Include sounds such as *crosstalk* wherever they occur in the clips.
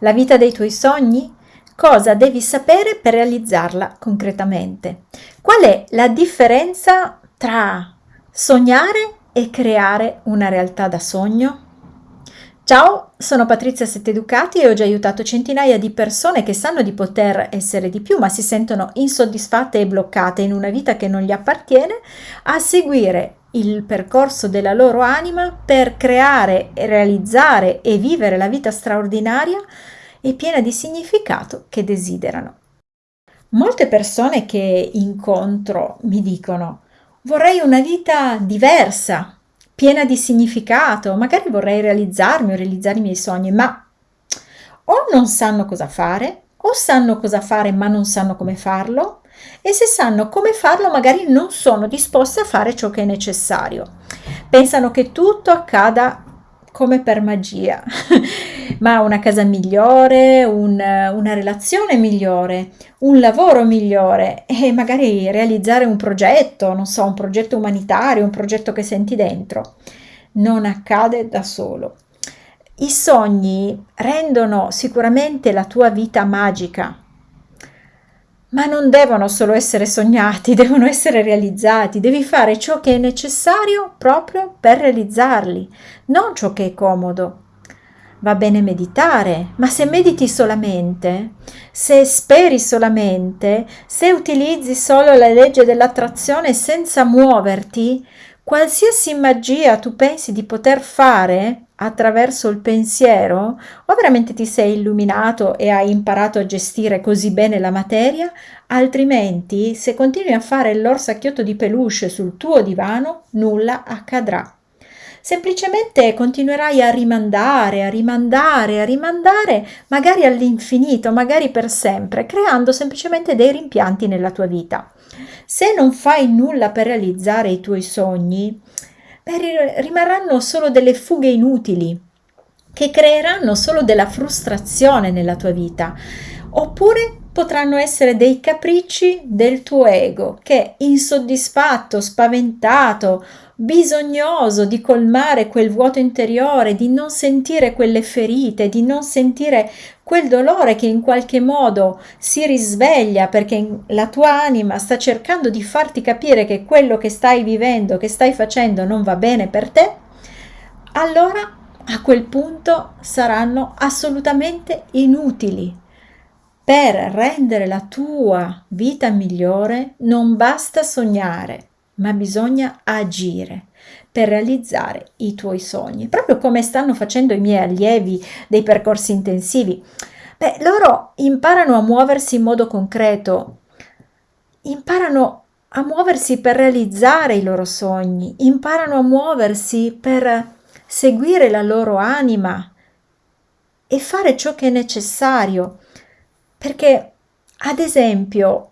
la vita dei tuoi sogni? Cosa devi sapere per realizzarla concretamente? Qual è la differenza tra sognare e creare una realtà da sogno? Ciao, sono Patrizia Setteducati e ho già aiutato centinaia di persone che sanno di poter essere di più ma si sentono insoddisfatte e bloccate in una vita che non gli appartiene a seguire il percorso della loro anima per creare, realizzare e vivere la vita straordinaria e piena di significato che desiderano. Molte persone che incontro mi dicono vorrei una vita diversa, piena di significato, magari vorrei realizzarmi o realizzare i miei sogni, ma o non sanno cosa fare, o sanno cosa fare ma non sanno come farlo, e se sanno come farlo magari non sono disposte a fare ciò che è necessario. Pensano che tutto accada come per magia, *laughs* ma una casa migliore, un, una relazione migliore, un lavoro migliore e magari realizzare un progetto, non so, un progetto umanitario, un progetto che senti dentro. Non accade da solo. I sogni rendono sicuramente la tua vita magica, ma non devono solo essere sognati, *laughs* devono essere realizzati, devi fare ciò che è necessario proprio per realizzarli, non ciò che è comodo. Va bene meditare, ma se mediti solamente, se speri solamente, se utilizzi solo la legge dell'attrazione senza muoverti, qualsiasi magia tu pensi di poter fare attraverso il pensiero, o veramente ti sei illuminato e hai imparato a gestire così bene la materia, altrimenti se continui a fare l'orsacchiotto di peluche sul tuo divano, nulla accadrà. Semplicemente continuerai a rimandare, a rimandare, a rimandare, magari all'infinito, magari per sempre, creando semplicemente dei rimpianti nella tua vita. Se non fai nulla per realizzare i tuoi sogni, rimarranno solo delle fughe inutili che creeranno solo della frustrazione nella tua vita, oppure potranno essere dei capricci del tuo ego che insoddisfatto, spaventato, bisognoso di colmare quel vuoto interiore, di non sentire quelle ferite, di non sentire quel dolore che in qualche modo si risveglia perché la tua anima sta cercando di farti capire che quello che stai vivendo, che stai facendo non va bene per te, allora a quel punto saranno assolutamente inutili. Per rendere la tua vita migliore non basta sognare, ma bisogna agire per realizzare i tuoi sogni, proprio come stanno facendo i miei allievi dei percorsi intensivi. Beh, loro imparano a muoversi in modo concreto, imparano a muoversi per realizzare i loro sogni, imparano a muoversi per seguire la loro anima e fare ciò che è necessario. Perché, ad esempio,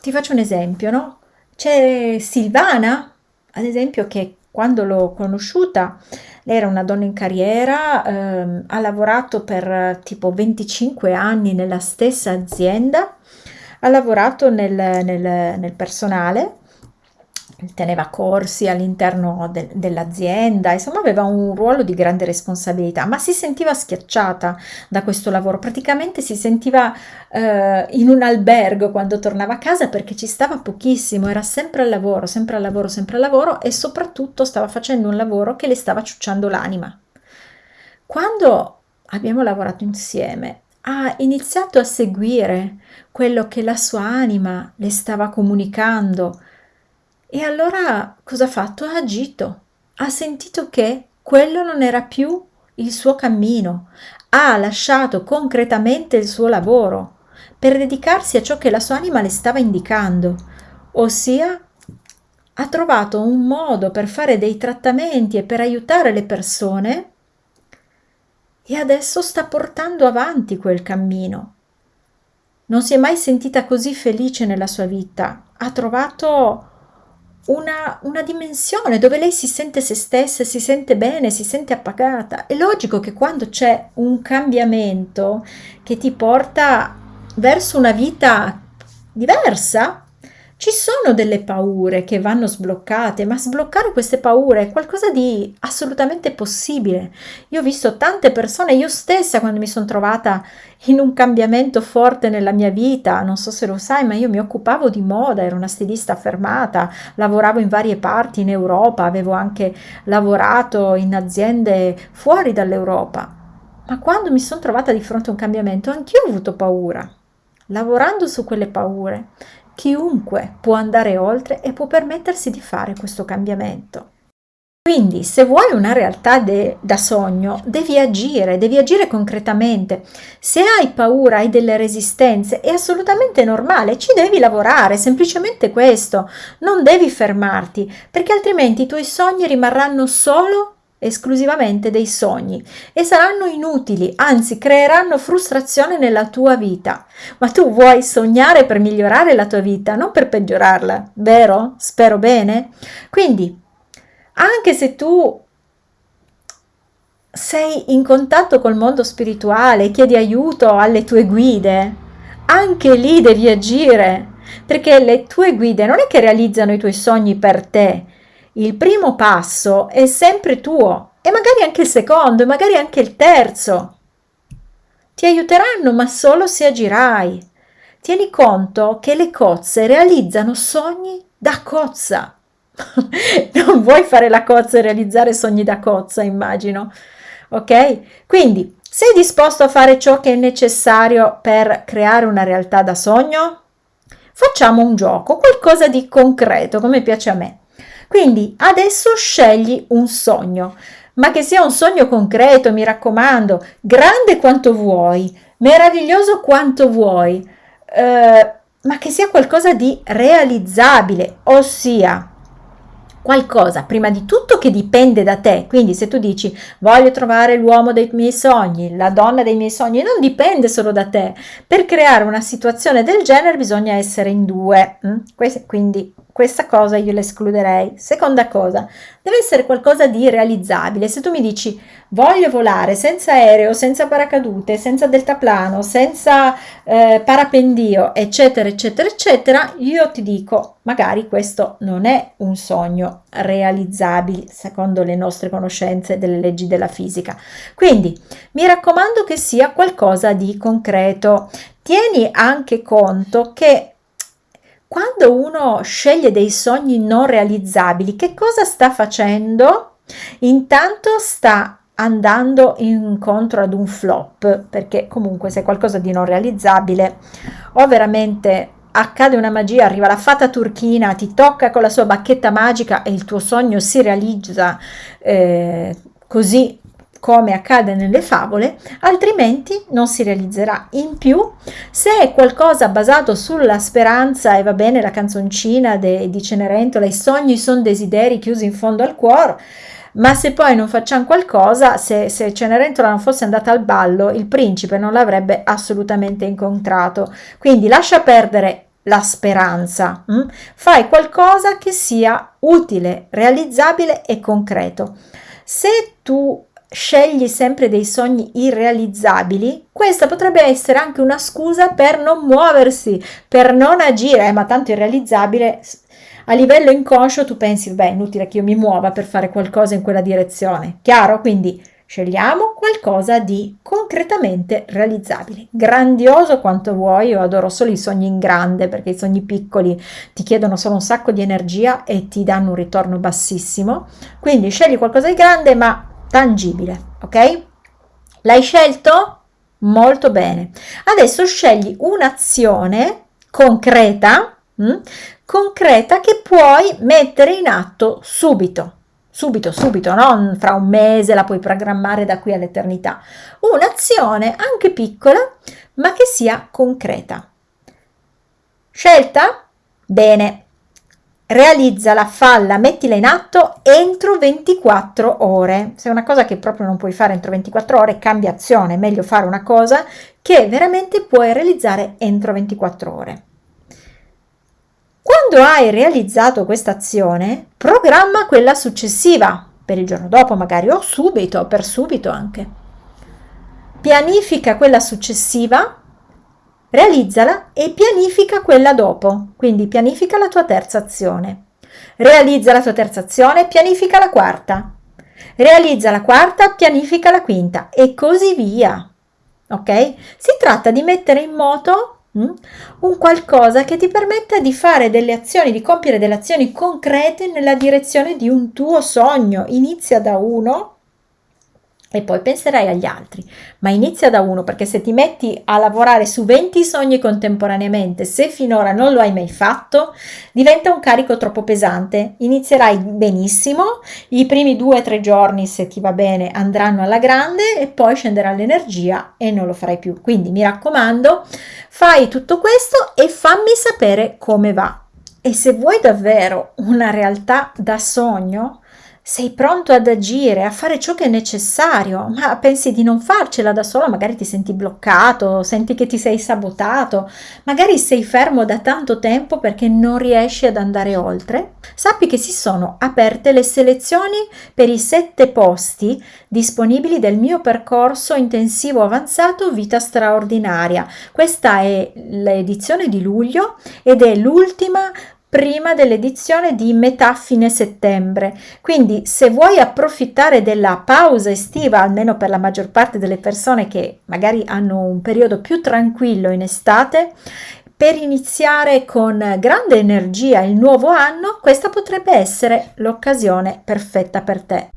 ti faccio un esempio, no? C'è Silvana, ad esempio, che quando l'ho conosciuta, lei era una donna in carriera, ehm, ha lavorato per tipo 25 anni nella stessa azienda, ha lavorato nel, nel, nel personale teneva corsi all'interno de dell'azienda, insomma aveva un ruolo di grande responsabilità, ma si sentiva schiacciata da questo lavoro, praticamente si sentiva eh, in un albergo quando tornava a casa perché ci stava pochissimo, era sempre al lavoro, sempre al lavoro, sempre al lavoro e soprattutto stava facendo un lavoro che le stava ciucciando l'anima. Quando abbiamo lavorato insieme, ha iniziato a seguire quello che la sua anima le stava comunicando, e allora cosa ha fatto? Ha agito, ha sentito che quello non era più il suo cammino, ha lasciato concretamente il suo lavoro per dedicarsi a ciò che la sua anima le stava indicando, ossia ha trovato un modo per fare dei trattamenti e per aiutare le persone e adesso sta portando avanti quel cammino. Non si è mai sentita così felice nella sua vita, ha trovato una, una, dimensione dove lei si sente se stessa, si sente bene, si sente appagata. È logico che quando c'è un cambiamento che ti porta verso una vita diversa, Ci sono delle paure che vanno sbloccate, ma sbloccare queste paure è qualcosa di assolutamente possibile. Io ho visto tante persone, io stessa quando mi sono trovata in un cambiamento forte nella mia vita, non so se lo sai, ma io mi occupavo di moda, ero una stilista affermata, lavoravo in varie parti in Europa, avevo anche lavorato in aziende fuori dall'Europa. Ma quando mi sono trovata di fronte a un cambiamento, anch'io ho avuto paura. Lavorando su quelle paure, Chiunque può andare oltre e può permettersi di fare questo cambiamento. Quindi se vuoi una realtà de, da sogno, devi agire, devi agire concretamente. Se hai paura, hai delle resistenze, è assolutamente normale, ci devi lavorare, semplicemente questo. Non devi fermarti, perché altrimenti i tuoi sogni rimarranno solo esclusivamente dei sogni e saranno inutili, anzi creeranno frustrazione nella tua vita. Ma tu vuoi sognare per migliorare la tua vita, non per peggiorarla, vero? Spero bene. Quindi, anche se tu sei in contatto col mondo spirituale, chiedi aiuto alle tue guide, anche lì devi agire, perché le tue guide non è che realizzano i tuoi sogni per te, il primo passo è sempre tuo e magari anche il secondo e magari anche il terzo. Ti aiuteranno, ma solo se agirai. Tieni conto che le cozze realizzano sogni da cozza. *laughs* non vuoi fare la cozza e realizzare sogni da cozza, immagino. Ok? Quindi, sei disposto a fare ciò che è necessario per creare una realtà da sogno? Facciamo un gioco, qualcosa di concreto, come piace a me. Quindi adesso scegli un sogno, ma che sia un sogno concreto, mi raccomando, grande quanto vuoi, meraviglioso quanto vuoi, eh, ma che sia qualcosa di realizzabile, ossia qualcosa prima di tutto che dipende da te. Quindi se tu dici voglio trovare l'uomo dei miei sogni, la donna dei miei sogni, non dipende solo da te. Per creare una situazione del genere bisogna essere in due. Mm? Quindi questa cosa io l'escluderei. Seconda cosa, deve essere qualcosa di realizzabile. Se tu mi dici voglio volare senza aereo, senza paracadute, senza deltaplano, senza eh, parapendio, eccetera, eccetera, eccetera, io ti dico magari questo non è un sogno realizzabile secondo le nostre conoscenze delle leggi della fisica. Quindi mi raccomando che sia qualcosa di concreto. Tieni anche conto che quando uno sceglie dei sogni non realizzabili, che cosa sta facendo? Intanto sta andando incontro ad un flop, perché comunque se qualcosa di non realizzabile o veramente accade una magia, arriva la fata turchina, ti tocca con la sua bacchetta magica e il tuo sogno si realizza eh, così come accade nelle favole, altrimenti non si realizzerà. In più, se è qualcosa basato sulla speranza, e va bene la canzoncina de, di Cenerentola, i sogni sono desideri chiusi in fondo al cuore, ma se poi non facciamo qualcosa, se, se Cenerentola non fosse andata al ballo, il principe non l'avrebbe assolutamente incontrato. Quindi lascia perdere la speranza, hm? fai qualcosa che sia utile, realizzabile e concreto. Se tu scegli sempre dei sogni irrealizzabili, questa potrebbe essere anche una scusa per non muoversi, per non agire, eh, ma tanto irrealizzabile a livello inconscio tu pensi, beh, è inutile che io mi muova per fare qualcosa in quella direzione. Chiaro? Quindi scegliamo qualcosa di concretamente realizzabile. Grandioso quanto vuoi, io adoro solo i sogni in grande perché i sogni piccoli ti chiedono solo un sacco di energia e ti danno un ritorno bassissimo. Quindi scegli qualcosa di grande ma tangibile, ok? L'hai scelto? Molto bene. Adesso scegli un'azione concreta, mh, hm, concreta che puoi mettere in atto subito. Subito, subito, non fra un mese, la puoi programmare da qui all'eternità. Un'azione anche piccola, ma che sia concreta. Scelta? Bene, realizzala, falla, mettila in atto entro 24 ore. Se è una cosa che proprio non puoi fare entro 24 ore, cambia azione, è meglio fare una cosa che veramente puoi realizzare entro 24 ore. Quando hai realizzato questa azione, programma quella successiva, per il giorno dopo magari o subito, per subito anche. Pianifica quella successiva realizzala e pianifica quella dopo, quindi pianifica la tua terza azione. Realizza la tua terza azione, pianifica la quarta. Realizza la quarta, pianifica la quinta e così via. Ok? Si tratta di mettere in moto mm, un qualcosa che ti permetta di fare delle azioni, di compiere delle azioni concrete nella direzione di un tuo sogno. Inizia da uno e poi penserai agli altri, ma inizia da uno perché se ti metti a lavorare su 20 sogni contemporaneamente, se finora non lo hai mai fatto, diventa un carico troppo pesante. Inizierai benissimo, i primi due o tre giorni, se ti va bene, andranno alla grande e poi scenderà l'energia e non lo farai più. Quindi mi raccomando, fai tutto questo e fammi sapere come va. E se vuoi davvero una realtà da sogno, sei pronto ad agire, a fare ciò che è necessario, ma pensi di non farcela da solo, magari ti senti bloccato, senti che ti sei sabotato, magari sei fermo da tanto tempo perché non riesci ad andare oltre, sappi che si sono aperte le selezioni per i sette posti disponibili del mio percorso intensivo avanzato Vita straordinaria. Questa è l'edizione di luglio ed è l'ultima prima dell'edizione di metà fine settembre. Quindi se vuoi approfittare della pausa estiva, almeno per la maggior parte delle persone che magari hanno un periodo più tranquillo in estate, per iniziare con grande energia il nuovo anno, questa potrebbe essere l'occasione perfetta per te.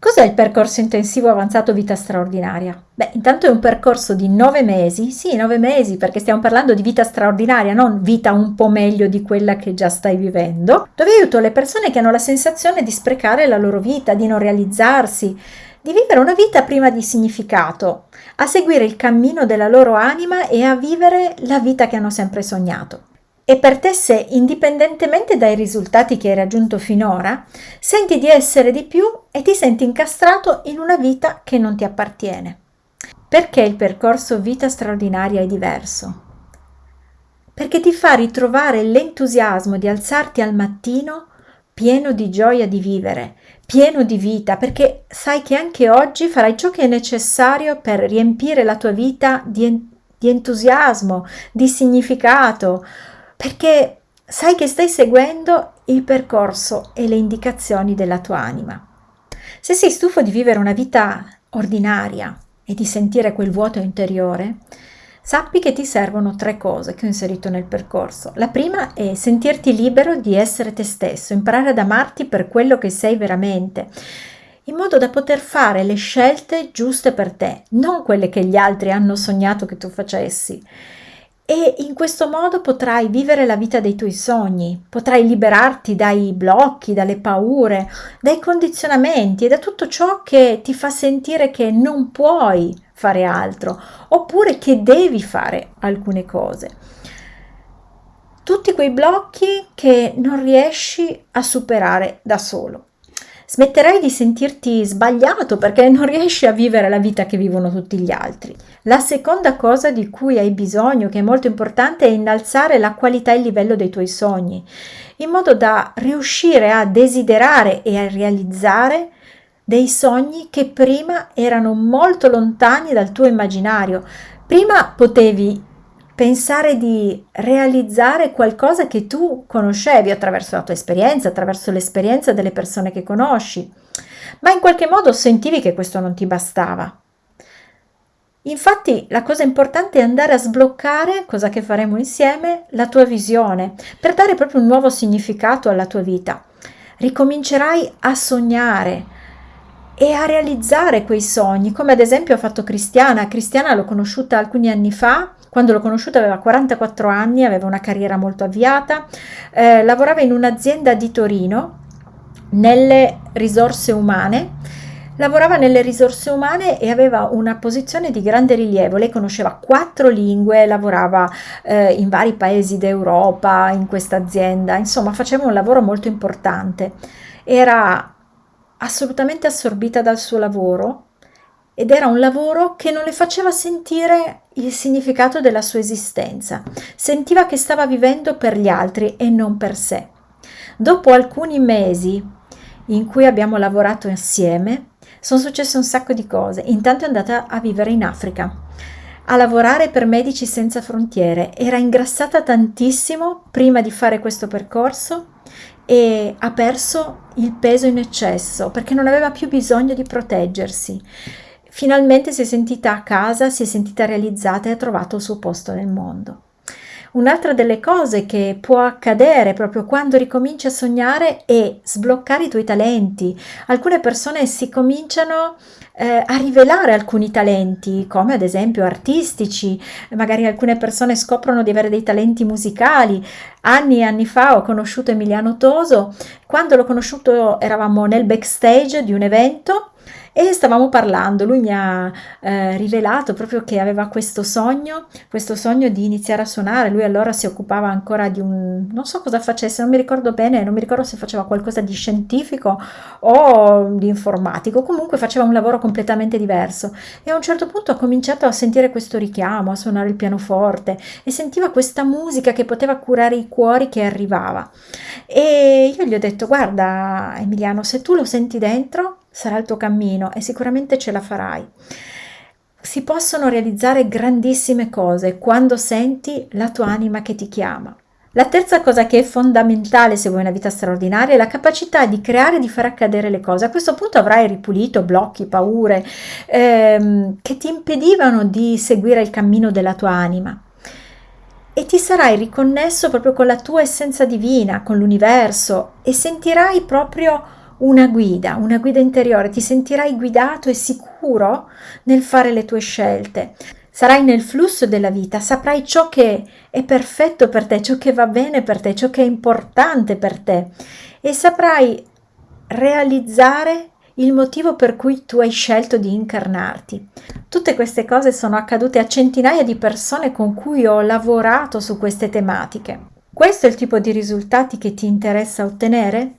Cos'è il percorso intensivo avanzato vita straordinaria? Beh, intanto è un percorso di nove mesi, sì, nove mesi, perché stiamo parlando di vita straordinaria, non vita un po' meglio di quella che già stai vivendo, dove aiuto le persone che hanno la sensazione di sprecare la loro vita, di non realizzarsi, di vivere una vita prima di significato, a seguire il cammino della loro anima e a vivere la vita che hanno sempre sognato. E per te se, indipendentemente dai risultati che hai raggiunto finora, senti di essere di più e ti senti incastrato in una vita che non ti appartiene. Perché il percorso vita straordinaria è diverso? Perché ti fa ritrovare l'entusiasmo di alzarti al mattino pieno di gioia di vivere, pieno di vita, perché sai che anche oggi farai ciò che è necessario per riempire la tua vita di, di entusiasmo, di significato, perché sai che stai seguendo il percorso e le indicazioni della tua anima. Se sei stufo di vivere una vita ordinaria e di sentire quel vuoto interiore, sappi che ti servono tre cose che ho inserito nel percorso. La prima è sentirti libero di essere te stesso, imparare ad amarti per quello che sei veramente, in modo da poter fare le scelte giuste per te, non quelle che gli altri hanno sognato che tu facessi e in questo modo potrai vivere la vita dei tuoi sogni, potrai liberarti dai blocchi, dalle paure, dai condizionamenti e da tutto ciò che ti fa sentire che non puoi fare altro oppure che devi fare alcune cose. Tutti quei blocchi che non riesci a superare da solo smetterai di sentirti sbagliato perché non riesci a vivere la vita che vivono tutti gli altri. La seconda cosa di cui hai bisogno, che è molto importante, è innalzare la qualità e il livello dei tuoi sogni, in modo da riuscire a desiderare e a realizzare dei sogni che prima erano molto lontani dal tuo immaginario. Prima potevi pensare di realizzare qualcosa che tu conoscevi attraverso la tua esperienza, attraverso l'esperienza delle persone che conosci, ma in qualche modo sentivi che questo non ti bastava. Infatti la cosa importante è andare a sbloccare, cosa che faremo insieme, la tua visione, per dare proprio un nuovo significato alla tua vita. Ricomincerai a sognare e a realizzare quei sogni, come ad esempio ha fatto Cristiana. Cristiana l'ho conosciuta alcuni anni fa quando l'ho conosciuta aveva 44 anni, aveva una carriera molto avviata, eh, lavorava in un'azienda di Torino nelle risorse umane lavorava nelle risorse umane e aveva una posizione di grande rilievo. Lei conosceva quattro lingue, lavorava eh, in vari paesi d'Europa in questa azienda, insomma faceva un lavoro molto importante. Era assolutamente assorbita dal suo lavoro ed era un lavoro che non le faceva sentire il significato della sua esistenza. Sentiva che stava vivendo per gli altri e non per sé. Dopo alcuni mesi in cui abbiamo lavorato insieme, sono successe un sacco di cose. Intanto è andata a vivere in Africa. a lavorare per Medici Senza Frontiere, era ingrassata tantissimo prima di fare questo percorso e ha perso il peso in eccesso perché non aveva più bisogno di proteggersi. Finalmente si è sentita a casa, si è sentita realizzata e ha trovato il suo posto nel mondo. Un'altra delle cose che può accadere proprio quando ricominci a sognare è sbloccare i tuoi talenti. Alcune persone si cominciano eh, a rivelare alcuni talenti, come ad esempio artistici, magari alcune persone scoprono di avere dei talenti musicali. Anni e anni fa ho conosciuto Emiliano Toso, quando l'ho conosciuto eravamo nel backstage di un evento e stavamo parlando, lui mi ha eh, rivelato proprio che aveva questo sogno, questo sogno di iniziare a suonare, lui allora si occupava ancora di un, non so cosa facesse, non mi ricordo bene, non mi ricordo se faceva qualcosa di scientifico o di informatico, comunque faceva un lavoro completamente diverso. E a un certo punto ha cominciato a sentire questo richiamo, a suonare il pianoforte e sentiva questa musica che poteva curare i cuori che arrivava. E io gli ho detto guarda Emiliano se tu lo senti dentro sarà il tuo cammino e sicuramente ce la farai. Si possono realizzare grandissime cose quando senti la tua anima che ti chiama. La terza cosa che è fondamentale se vuoi una vita straordinaria è la capacità di creare e di far accadere le cose. A questo punto avrai ripulito blocchi, paure ehm, che ti impedivano di seguire il cammino della tua anima e ti sarai riconnesso proprio con la tua essenza divina, con l'universo e sentirai proprio una guida, una guida interiore, ti sentirai guidato e sicuro nel fare le tue scelte. Sarai nel flusso della vita, saprai ciò che è perfetto per te, ciò che va bene per te, ciò che è importante per te e saprai realizzare il motivo per cui tu hai scelto di incarnarti. Tutte queste cose sono accadute a centinaia di persone con cui ho lavorato su queste tematiche. Questo è il tipo di risultati che ti interessa ottenere?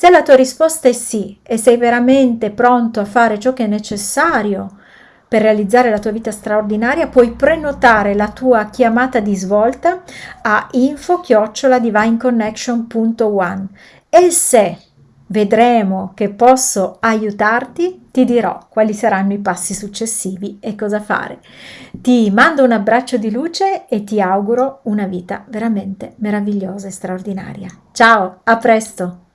Se la tua risposta è sì e sei veramente pronto a fare ciò che è necessario per realizzare la tua vita straordinaria, puoi prenotare la tua chiamata di svolta a info-divineconnection.one e se vedremo che posso aiutarti, ti dirò quali saranno i passi successivi e cosa fare. Ti mando un abbraccio di luce e ti auguro una vita veramente meravigliosa e straordinaria. Ciao, a presto!